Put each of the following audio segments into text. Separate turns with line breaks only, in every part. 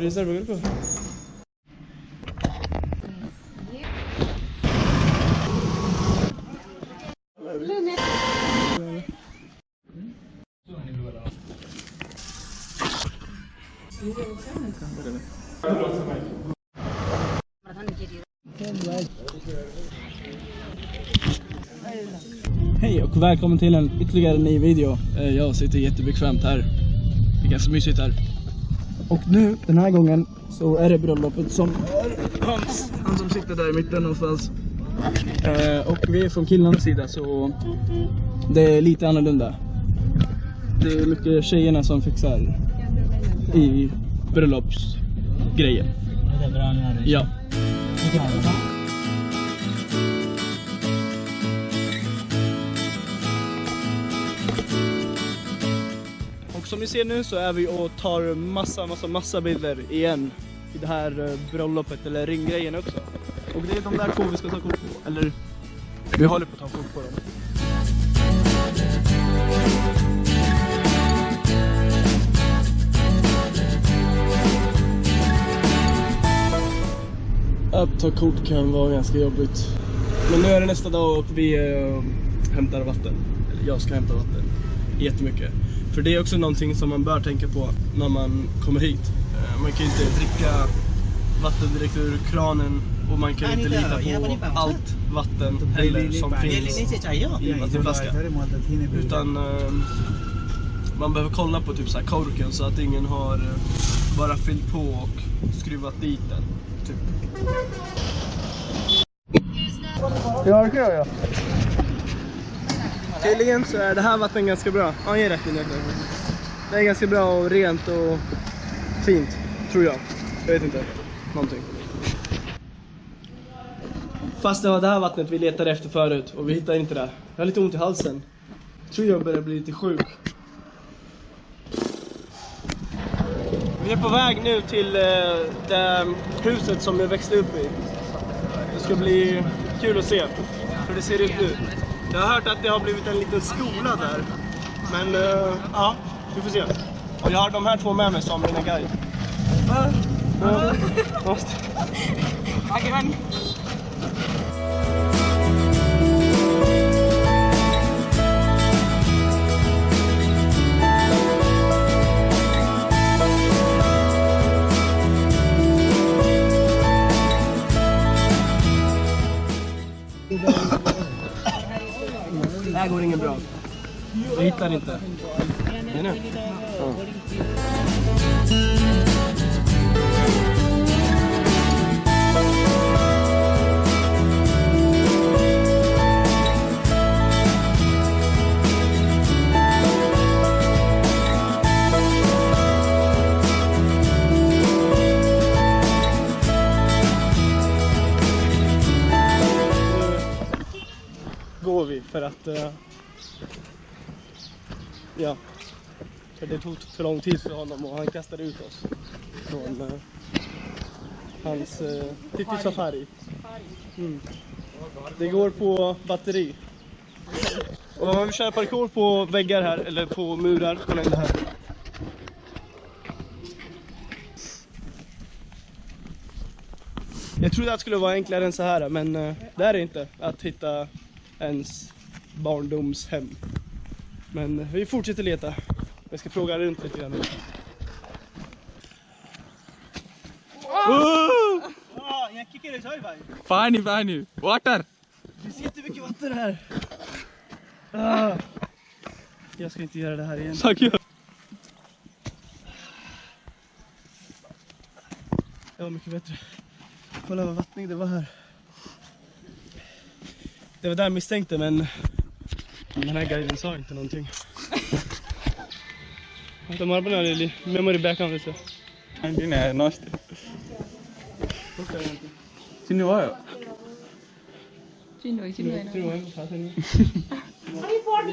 Rezerv grupo. Thank you.
Hej och välkommen till en ytterligare ny video. Eh, Jag sitter jättebekvämt här. Det är ganska mysigt här. Och nu, den här gången, så är det bröllopet som är Hans, han som sitter där i mitten någonstans. Eh, Och vi är från killarnas sida så det är lite annorlunda. Det är mycket tjejerna som fixar i bröllopsgrejen. Ja. Som ni ser nu så är vi och tar massa, massa, massa bilder igen i det här eh, bröllopet, eller ringgrejen också. Och det är de där två vi ska ta kort på, eller vi håller på att ta kort på dem. Att ta kort kan vara ganska jobbigt. Men nu är det nästa dag och vi eh, hämtar vatten. Eller jag ska hämta vatten. Jättemycket. För det är också någonting som man bör tänka på när man kommer hit. Eh, man kan ju inte dricka vatten direkt ur kranen och man kan inte lita på allt vatten heller som finns i vattenflaskan. Utan eh, man behöver kolla på typ så här korken så att ingen har eh, bara fyllt på och skruvat dit den. Typ. Ja, det kan jag göra. Tydligen så är det här vattnet ganska bra. Ja, ge rätt in det. Är ganska bra och rent och fint, tror jag. Jag vet inte. Någonting. Fast det var det här vattnet vi letade efter förut och vi hittade inte det. Jag har lite ont i halsen. Jag tror jag börjar bli lite sjuk. Vi är på väg nu till eh, det huset som jag växte upp i. Det ska bli kul att se hur det ser ut nu. Jag har hört att det har blivit en liten skola där. Men eh, ja, vi får se. Och jag har de här två med mig som mina guide. Ja, måste. Här går inget bra. Jag hittar inte. Är nu? Ja. För att eh, ja, för det tog för lång tid för honom och han kastade ut oss från eh, hans uh, Titti Safari. Mm. Det går på batteri. Och man vill köra parkour på väggar här, eller på murar, kolla in det här. Jag trodde att det skulle vara enklare än så här, men eh, det är det inte. Att hitta ens barndomshem. Men vi fortsätter leta. Jag ska fråga runt lite grann.
Pani, pani. Water.
Det är jättemycket vatten här. Ah. Jag ska inte göra det här igen.
Tack.
Det var mycket bättre. Kolla vad vattnig det var här. Det var där jag misstänkte men Den här guiden sa inte någonting. Vänta, man har lite memory back on
lite. Din är nost. चिन्नु भयो
चिन्नु चिन्नु होइन
थाहा छैन अनि पढ्नु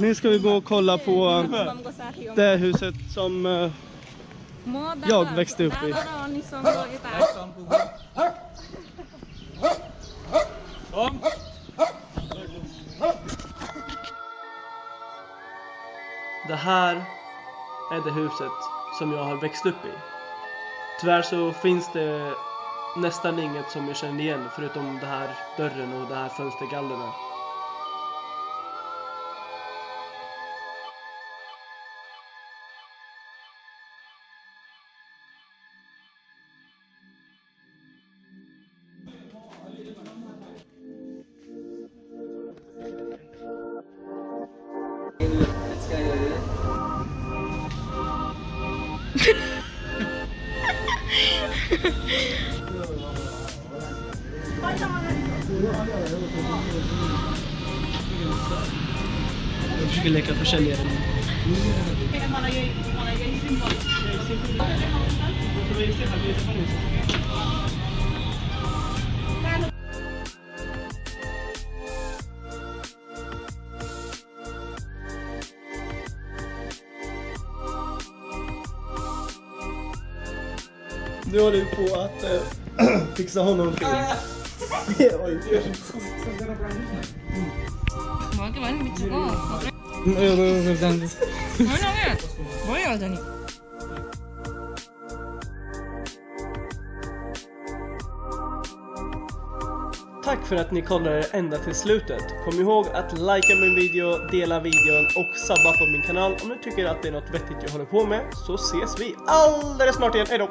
Nu ska vi gå och kolla på det huset som eh, jag växte upp i. Det här är det huset som jag har växt upp i. Tyvärr så finns det nästan inget som jag känner igen förutom det här dörren och det här Acho que ele aqui é a chaleira. Malaguei, Nu håller vi på att äh, fixa honom film. Oj,
먹기 많이 미치고
यता
뭐냐면 뭐야 여전히
Tack för att ni kollade ända till slutet. Kom ihåg att likea min video, dela videon och sabba på min kanal om ni tycker att det är något vettigt jag håller på med. Så ses vi alldeles snart igen. Hejdå!